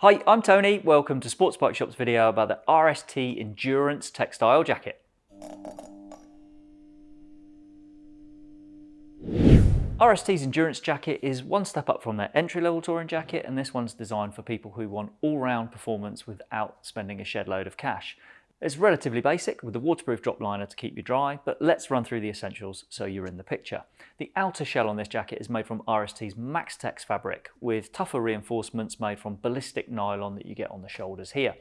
Hi, I'm Tony. Welcome to Sports Bike Shop's video about the RST Endurance Textile Jacket. RST's Endurance Jacket is one step up from their entry-level touring jacket and this one's designed for people who want all-round performance without spending a shed load of cash. It's relatively basic with the waterproof drop liner to keep you dry, but let's run through the essentials so you're in the picture. The outer shell on this jacket is made from RST's Maxtex fabric with tougher reinforcements made from ballistic nylon that you get on the shoulders here.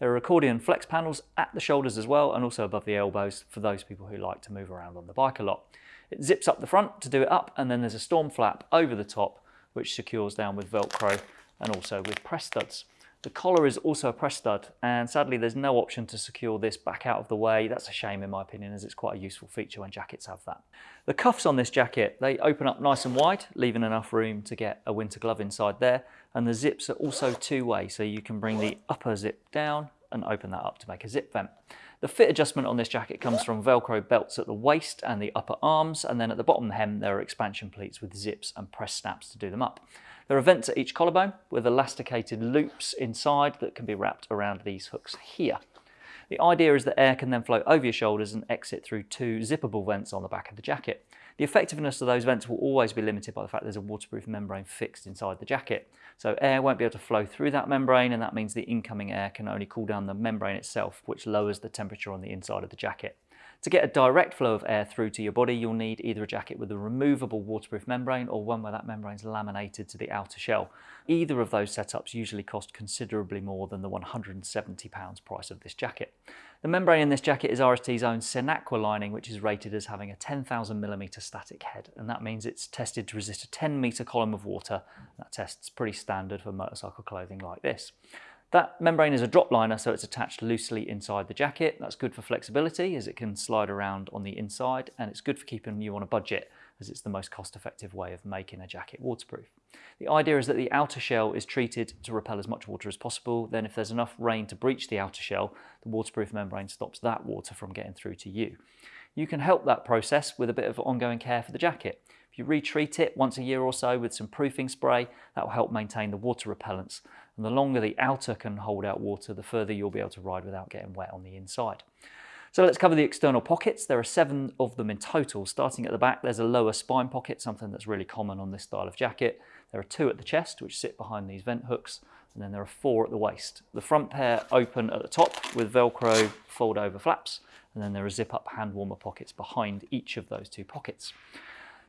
There are accordion flex panels at the shoulders as well and also above the elbows for those people who like to move around on the bike a lot. It zips up the front to do it up and then there's a storm flap over the top which secures down with Velcro and also with press studs. The collar is also a press stud and sadly there's no option to secure this back out of the way. That's a shame in my opinion as it's quite a useful feature when jackets have that. The cuffs on this jacket, they open up nice and wide, leaving enough room to get a winter glove inside there. And the zips are also two-way, so you can bring the upper zip down and open that up to make a zip vent. The fit adjustment on this jacket comes from Velcro belts at the waist and the upper arms, and then at the bottom of the hem there are expansion pleats with zips and press snaps to do them up. There are vents at each collarbone with elasticated loops inside that can be wrapped around these hooks here. The idea is that air can then flow over your shoulders and exit through two zippable vents on the back of the jacket. The effectiveness of those vents will always be limited by the fact there's a waterproof membrane fixed inside the jacket. So air won't be able to flow through that membrane and that means the incoming air can only cool down the membrane itself, which lowers the temperature on the inside of the jacket. To get a direct flow of air through to your body, you'll need either a jacket with a removable waterproof membrane or one where that membrane is laminated to the outer shell. Either of those setups usually cost considerably more than the £170 price of this jacket. The membrane in this jacket is RST's own Sinaqua lining, which is rated as having a 10,000mm static head, and that means it's tested to resist a 10 metre column of water. That test's pretty standard for motorcycle clothing like this. That membrane is a drop liner, so it's attached loosely inside the jacket. That's good for flexibility as it can slide around on the inside, and it's good for keeping you on a budget as it's the most cost-effective way of making a jacket waterproof. The idea is that the outer shell is treated to repel as much water as possible. Then if there's enough rain to breach the outer shell, the waterproof membrane stops that water from getting through to you. You can help that process with a bit of ongoing care for the jacket. If you retreat it once a year or so with some proofing spray, that will help maintain the water repellence. And the longer the outer can hold out water, the further you'll be able to ride without getting wet on the inside. So let's cover the external pockets. There are seven of them in total. Starting at the back, there's a lower spine pocket, something that's really common on this style of jacket. There are two at the chest, which sit behind these vent hooks, and then there are four at the waist. The front pair open at the top with Velcro fold over flaps, and then there are zip up hand warmer pockets behind each of those two pockets.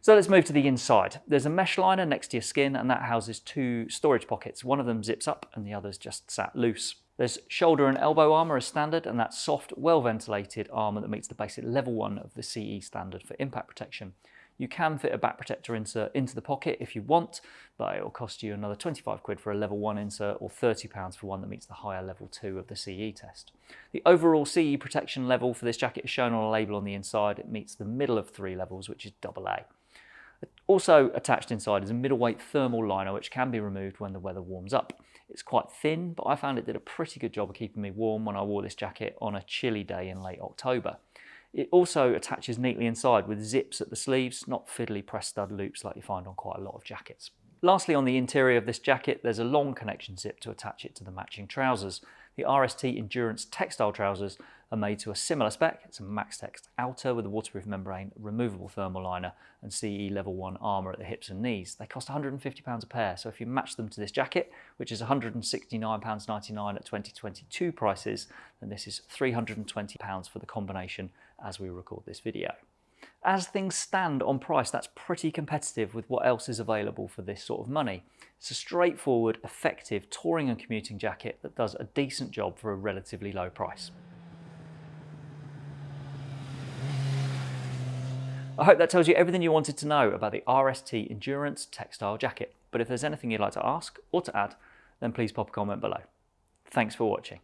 So let's move to the inside. There's a mesh liner next to your skin and that houses two storage pockets. One of them zips up and the other's just sat loose. There's shoulder and elbow armour as standard and that soft, well-ventilated armour that meets the basic level 1 of the CE standard for impact protection. You can fit a back protector insert into the pocket if you want, but it will cost you another 25 quid for a level 1 insert or 30 pounds for one that meets the higher level 2 of the CE test. The overall CE protection level for this jacket is shown on a label on the inside. It meets the middle of three levels, which is AA. Also attached inside is a middleweight thermal liner which can be removed when the weather warms up. It's quite thin, but I found it did a pretty good job of keeping me warm when I wore this jacket on a chilly day in late October. It also attaches neatly inside with zips at the sleeves, not fiddly press stud loops like you find on quite a lot of jackets. Lastly, on the interior of this jacket, there's a long connection zip to attach it to the matching trousers. The RST Endurance textile trousers are made to a similar spec. It's a Maxtex outer with a waterproof membrane, removable thermal liner and CE level 1 armour at the hips and knees. They cost £150 a pair, so if you match them to this jacket, which is £169.99 at 2022 prices, then this is £320 for the combination as we record this video. As things stand on price, that's pretty competitive with what else is available for this sort of money. It's a straightforward, effective touring and commuting jacket that does a decent job for a relatively low price. I hope that tells you everything you wanted to know about the RST Endurance Textile Jacket. But if there's anything you'd like to ask or to add, then please pop a comment below. Thanks for watching.